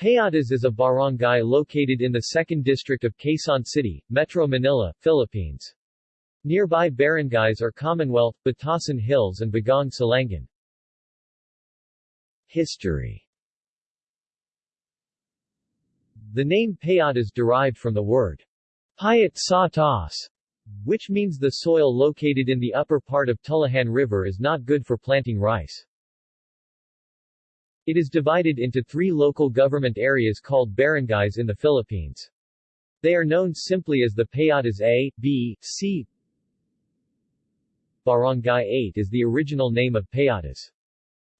Payatas is a barangay located in the 2nd District of Quezon City, Metro Manila, Philippines. Nearby barangays are Commonwealth, Batasan Hills and Bagong Silangan. History The name Payatas derived from the word Payat sa which means the soil located in the upper part of Tullahan River is not good for planting rice. It is divided into three local government areas called barangays in the Philippines. They are known simply as the Payatas A, B, C. Barangay 8 is the original name of Payatas.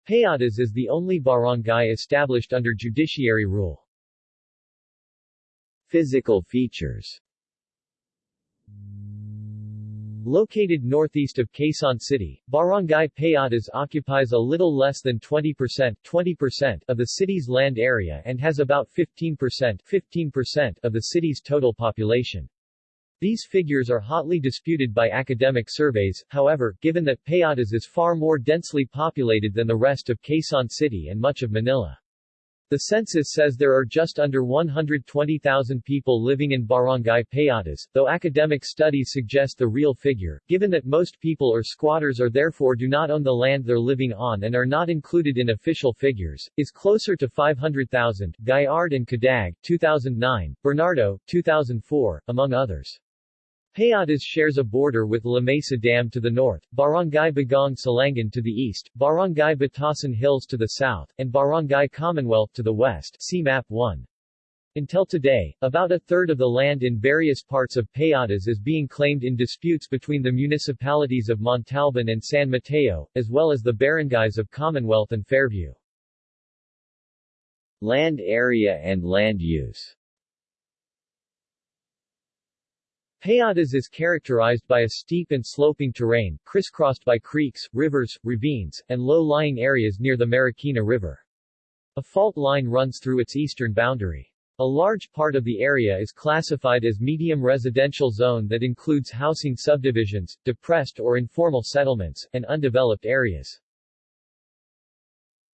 Payatas is the only barangay established under judiciary rule. Physical features Located northeast of Quezon City, Barangay Payatas occupies a little less than 20% 20% of the city's land area and has about 15% 15% of the city's total population. These figures are hotly disputed by academic surveys, however, given that Payatas is far more densely populated than the rest of Quezon City and much of Manila. The census says there are just under 120,000 people living in Barangay Payatas, though academic studies suggest the real figure, given that most people are squatters or therefore do not own the land they're living on and are not included in official figures, is closer to 500,000. Gaillard and Cadag, 2009, Bernardo, 2004, among others. Payatas shares a border with La Mesa Dam to the north, Barangay Bagong Silangan to the east, Barangay Batasan Hills to the south, and Barangay Commonwealth to the west see Map 1. Until today, about a third of the land in various parts of Payatas is being claimed in disputes between the municipalities of Montalban and San Mateo, as well as the barangays of Commonwealth and Fairview. Land area and land use Payatas is characterized by a steep and sloping terrain, crisscrossed by creeks, rivers, ravines, and low-lying areas near the Marikina River. A fault line runs through its eastern boundary. A large part of the area is classified as medium residential zone that includes housing subdivisions, depressed or informal settlements, and undeveloped areas.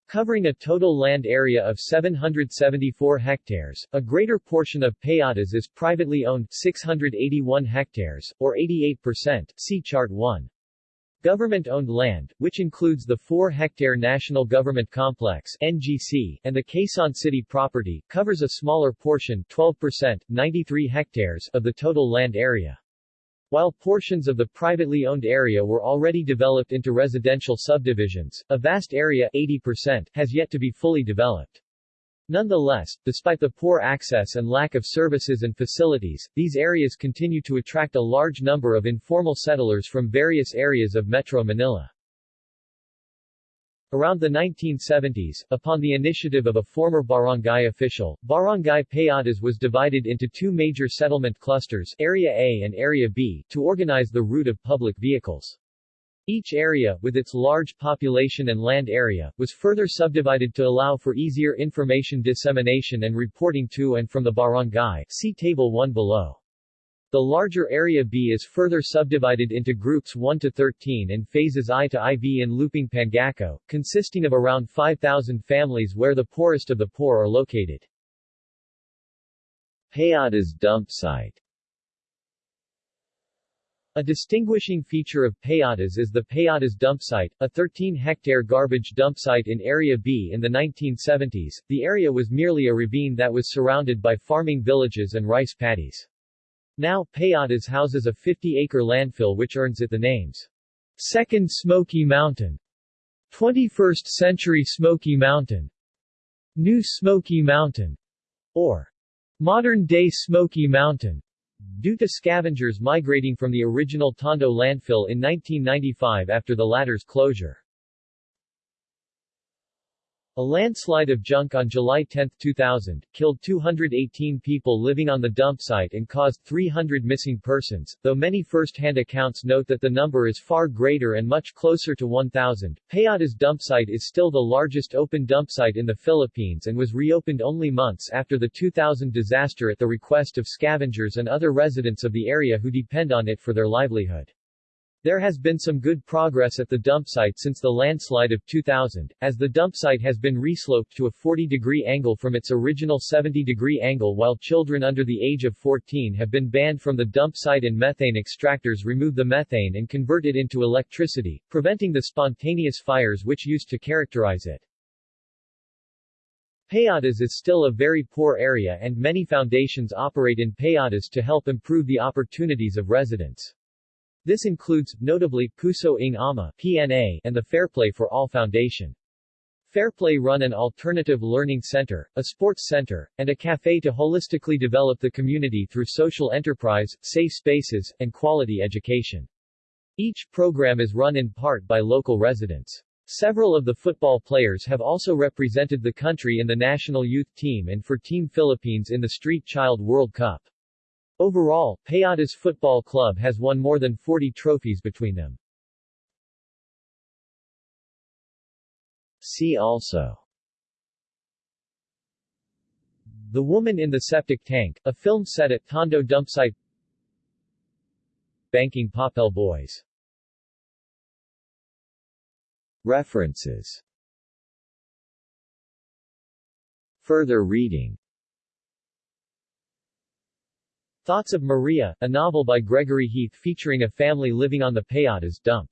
Covering a total land area of 774 hectares, a greater portion of Payatas is privately owned 681 hectares, or 88%, see Chart 1. Government-owned land, which includes the 4-hectare National Government Complex NGC, and the Quezon City property, covers a smaller portion 12%, 93 hectares of the total land area. While portions of the privately owned area were already developed into residential subdivisions, a vast area 80% has yet to be fully developed. Nonetheless, despite the poor access and lack of services and facilities, these areas continue to attract a large number of informal settlers from various areas of Metro Manila. Around the 1970s, upon the initiative of a former barangay official, Barangay Payatas was divided into two major settlement clusters, Area A and Area B, to organize the route of public vehicles. Each area, with its large population and land area, was further subdivided to allow for easier information dissemination and reporting to and from the barangay see Table 1 below. The larger Area B is further subdivided into groups 1 to 13 and phases I to IV in Lupang Pangako, consisting of around 5,000 families where the poorest of the poor are located. Payatas dump site a distinguishing feature of Payatas is the Payatas dump site, a 13-hectare garbage dump site in Area B in the 1970s. The area was merely a ravine that was surrounded by farming villages and rice paddies. Now, Payatas houses a 50-acre landfill which earns it the names Second Smoky Mountain, 21st Century Smoky Mountain, New Smoky Mountain, or Modern-day Smoky Mountain, due to scavengers migrating from the original Tondo landfill in 1995 after the latter's closure. A landslide of junk on July 10, 2000, killed 218 people living on the dump site and caused 300 missing persons, though many first-hand accounts note that the number is far greater and much closer to 1,000. Payatas dump site is still the largest open dump site in the Philippines and was reopened only months after the 2000 disaster at the request of scavengers and other residents of the area who depend on it for their livelihood. There has been some good progress at the dump site since the landslide of 2000, as the dump site has been resloped to a 40-degree angle from its original 70-degree angle while children under the age of 14 have been banned from the dump site and methane extractors remove the methane and convert it into electricity, preventing the spontaneous fires which used to characterize it. Payatas is still a very poor area and many foundations operate in Payatas to help improve the opportunities of residents. This includes, notably, Puso ng Ama PNA and the Fairplay for All Foundation. Fairplay run an alternative learning center, a sports center, and a cafe to holistically develop the community through social enterprise, safe spaces, and quality education. Each program is run in part by local residents. Several of the football players have also represented the country in the national youth team and for Team Philippines in the Street Child World Cup. Overall, Payatas Football Club has won more than 40 trophies between them. See also. The Woman in the Septic Tank, a film set at Tondo Dumpsite Banking Papel Boys. References. Further reading Thoughts of Maria, a novel by Gregory Heath featuring a family living on the Payatas dump.